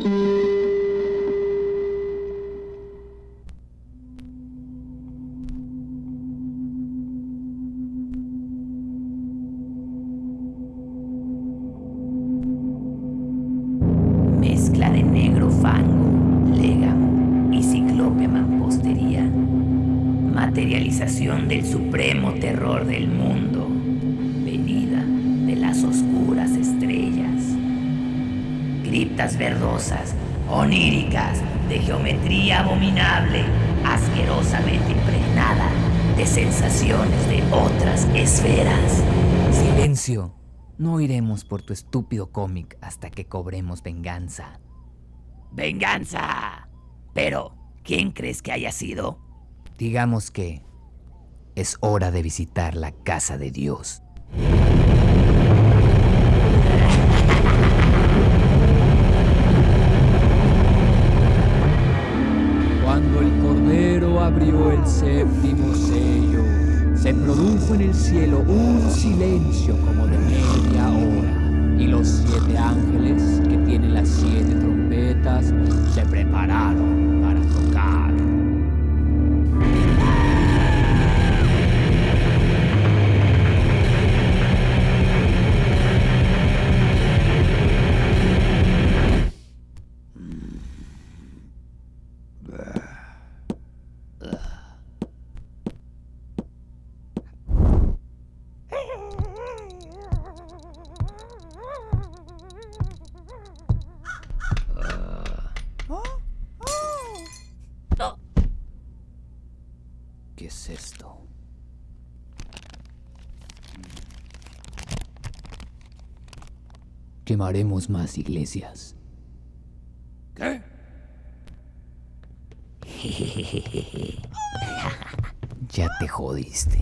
Mezcla de negro fango, légamo y ciclope mampostería. Materialización del supremo terror del mundo. Venida de las estrellas. Criptas verdosas, oníricas, de geometría abominable, asquerosamente impregnada de sensaciones de otras esferas. Silencio. No iremos por tu estúpido cómic hasta que cobremos venganza. ¡Venganza! Pero, ¿quién crees que haya sido? Digamos que es hora de visitar la casa de Dios. Abrió el séptimo sello, se produjo en el cielo un silencio como de media hora, y los siete ángeles que tienen las siete trompetas ¿Qué es esto? Quemaremos más iglesias. ¿Qué? Ya te jodiste.